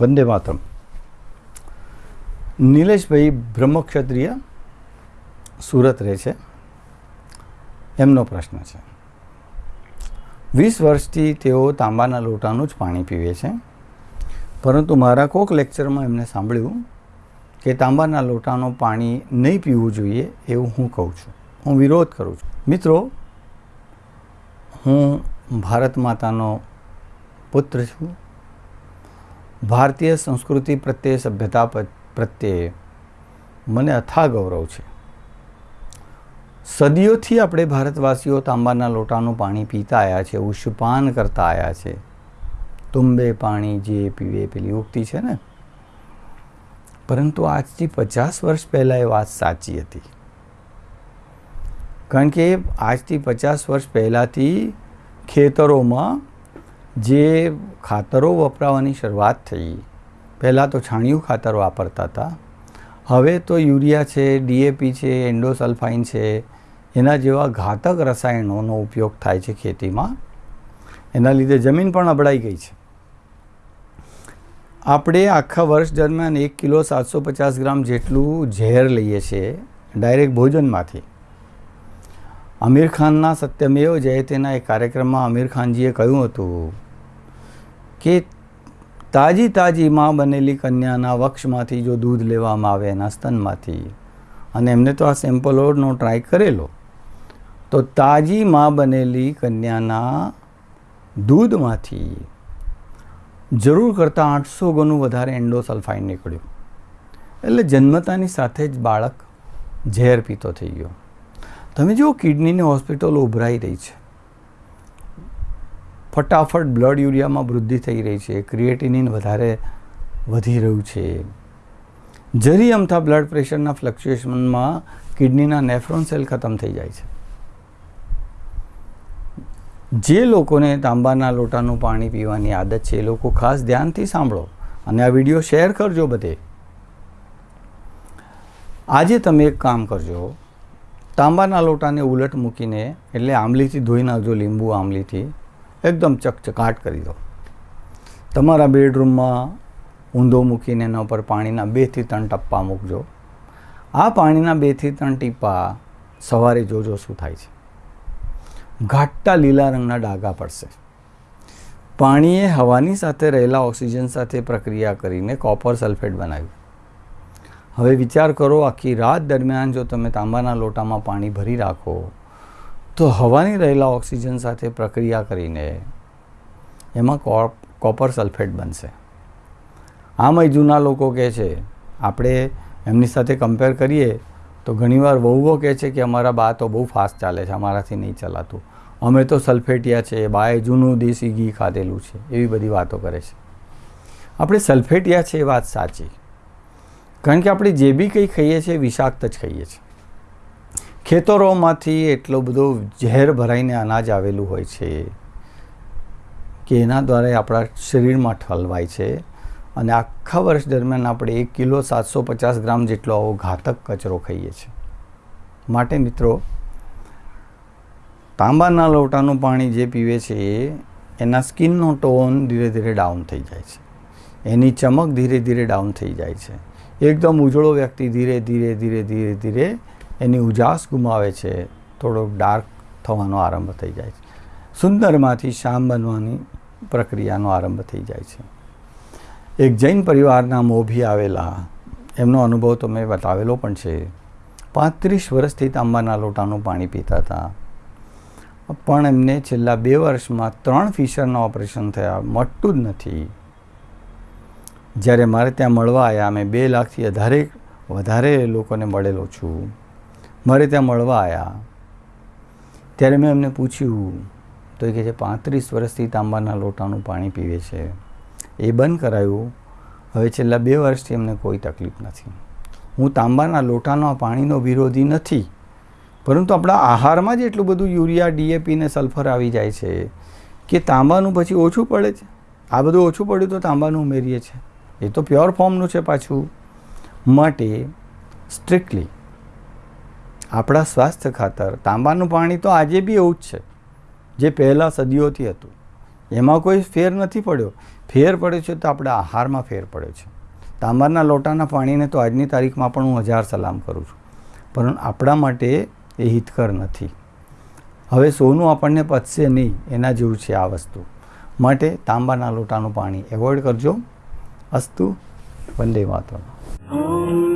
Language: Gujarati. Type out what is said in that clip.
વંદે માતરમ નિલેશભાઈ બ્રહ્મક્ષત્રિય સુરત રહે છે એમનો પ્રશ્ન છે વીસ વર્ષથી તેઓ તાંબાના લોટાનું જ પાણી પીવે છે, પરંતુ મારા કોક લેક્ચરમાં એમને સાંભળ્યું કે તાંબાના લોટાનું પાણી નહીં પીવું જોઈએ એવું હું કહું છું. હું વિરોધ કરું છું. મિત્રો, હું ભારત માતાનો પુત્ર છું. ભારતીય સંસ્કૃતિ પ્રત્યે, સભ્યતા પ્રત્યે મને અથા ગૌરવ છે. સદીઓથી આપણે ભારતવાસીઓ તાંબાના લોટાનું પાણી પીતા આવ્યા છે, ઉષ્પાન કરતા આવ્યા છે. તુંબે પાણી જે પીવે પેલી ઉક્તિ છે ને પરંતુ આજથી પચાસ વર્ષ પહેલાં એ વાત સાચી હતી. કારણ કે આજથી પચાસ વર્ષ પહેલાંથી ખેતરોમાં જે ખાતરો વપરાવાની શરૂઆત થઈ, પહેલાં તો છાણિયું ખાતર વાપરતા હતા. હવે તો યુરિયા છે ડીએપી છે, એન્ડોસલ્ફાઇન છે, એના જેવા ઘાતક રસાયણોનો ઉપયોગ થાય છે ખેતીમાં. એના લીધે જમીન પણ અબડાઈ ગઈ છે. આપણે આખા વર્ષ દરમિયાન એક કિલો સાતસો પચાસ ગ્રામ જેટલું ઝેર લઈએ છીએ ડાયરેક્ટ ભોજનમાંથી. આમિર ખાનના સત્યમેવ જયતેના એક કાર્યક્રમમાં આમિર ખાનજીએ કહ્યું હતું કે તાજી તાજી માં બનેલી કન્યાના વક્ષમાંથી જો દૂધ લેવામાં આવે એના સ્તનમાંથી અને એમને તો આ સેમ્પલોનો ટ્રાય કરેલો, તો તાજી માં બનેલી કન્યાના દૂધમાંથી જરૂર કરતાં આઠસો ગણું વધારે એન્ડોસલ્ફાઇન નીકળ્યું. એટલે જન્મતાની સાથે જ બાળક ઝેર પીતો થઈ ગયો. તમે જુઓ, કિડનીની હોસ્પિટલો ઉભરાઈ રહી છે. ફટાફટ બ્લડ યુરિયામાં વૃદ્ધિ થઈ રહી છે. ક્રિએટિનિન વધારે વધી રહ્યું છે. જરી અમથા બ્લડ પ્રેશરના ફ્લક્ચ્યુએશનમાં કિડનીના નેફ્રોન સેલ ખતમ થઈ જાય છે. જે લોકોને તાંબાના લોટાનું પાણી પીવાની આદત છે એ લોકો ખાસ ધ્યાનથી સાંભળો અને આ વીડિયો શેર કરજો બધે. આજે તમે એક કામ કરજો. તાંબાના લોટાને ઉલટ મૂકીને એટલે આંબલીથી ધોઈ નાખજો લીંબુ આંબલીથી, એકદમ ચકચકાટ કરી દો. તમારા બેડરૂમમાં ઊંધો મૂકીને એના ઉપર પાણીના બેથી ત્રણ ટપ્પા મૂકજો. આ પાણીના બેથી ત્રણ ટીપા સવારે જોજો શું થાય છે. ઘાટા લીલા રંગના ડાઘા પડશે. પાણીએ હવાની સાથે રહેલા ઓક્સિજન સાથે પ્રક્રિયા કરીને કોપર સલ્ફેટ બનાવ્યું. હવે વિચાર કરો, આખી રાત દરમિયાન જો તમે તાંબાના લોટામાં પાણી ભરી રાખો, તો હવાની રહેલા ઓક્સિજન સાથે પ્રક્રિયા કરીને એમાં કોપર સલ્ફેટ બનશે. આમ જૂના લોકો કહે છે, આપણે એમની સાથે કમ્પેર કરીએ તો ઘણીવાર વહુઓ કહે છે કે અમારા બા તો બહુ ફાસ્ટ ચાલે છે, અમારાથી નહીં ચલાતું. અમે તો સલ્ફેટિયા છે, બાએ જૂનું દેશી ઘી ખાધેલું છે, એવી બધી વાતો કરે છે. આપણે સલ્ફેટિયા છે એ વાત સાચી. કારણ કે આપણે જે બી કંઈ ખાઈએ છીએ, વિષાક્ત જ ખાઈએ છીએ. ખેતરોમાંથી એટલો બધો ઝેર ભરાઈને અનાજ આવેલું હોય છે, કે એના દ્વારા આપણા શરીરમાં ઠલવાય છે. અને આખા વર્ષ દરમિયાન આપણે એક કિલો સાતસો પચાસ ગ્રામ જેટલો આવો ઘાતક કચરો ખાઈએ છીએ. માટે મિત્રો, તાંબાના લોટાનું પાણી જે પીવે છે, એના સ્કિનનો ટોન ધીરે ધીરે ડાઉન થઈ જાય છે. એની ચમક ધીરે ધીરે ડાઉન થઈ જાય છે. એકદમ ઉજળો વ્યક્તિ ધીરે ધીરે ધીરે ધીરે ધીરે એની ઉજાસ ગુમાવે છે. થોડોક ડાર્ક થવાનો આરંભ થઈ જાય છે. સુંદરમાંથી શ્યામ બનવાની પ્રક્રિયાનો આરંભ થઈ જાય છે. એક જૈન પરિવારના મોભી આવેલા. એમનો અનુભવ તો મેં બતાવેલો પણ છે. પાંત્રીસ વર્ષથી તાંબાના લોટાનું પાણી પીતા હતા. પણ એમને છેલ્લા બે વર્ષમાં ત્રણ ફિશરના ઓપરેશન થયા. મટતું જ નથી. જ્યારે મારે ત્યાં મળવા આવ્યા મેં બે લાખથી વધારે વધારે લોકોને મળેલો છું. મારે ત્યાં મળવા આવ્યા. ત્યારે મેં એમને પૂછ્યું, તો એ કહે છે, પાંત્રીસ વર્ષથી તાંબાના લોટાનું પાણી પીવે છે. એ બંધ કરાયું. હવે છેલ્લા બે વર્ષથી એમને કોઈ તકલીફ નથી. હું તાંબાના લોટાના પાણીનો વિરોધી નથી. પરંતુ આપણા આહારમાં જ એટલું બધું યુરિયા ડીએપી ને સલ્ફર આવી જાય છે કે તાંબાનું પછી ઓછું પડે છે. આ બધું ઓછું પડ્યું તો તાંબાનું ઉમેરીએ છીએ એ તો પ્યોર ફોર્મનું છે પાછું. માટે સ્ટ્રિક્ટલી આપણા સ્વાસ્થ્ય ખાતર, તાંબાનું પાણી તો આજે બી એવું જ છે. જે પહેલાં સદીઓથી હતું. એમાં કોઈ ફેર નથી પડ્યો. ફેર પડ્યો છે તો આપણા આહારમાં ફેર પડ્યો છે. તાંબાના લોટાના પાણીને તો આજની તારીખમાં પણ હું હજાર સલામ કરું છું. પરંતુ આપણા માટે એ હિતકર નથી. હવે સોનું આપણને પચશે નહીં, એના જેવું છે આ વસ્તુ. માટે તાંબાના લોટાનું પાણી એવોઈડ કરજો. અસ્તુ, વંદે માતરમ.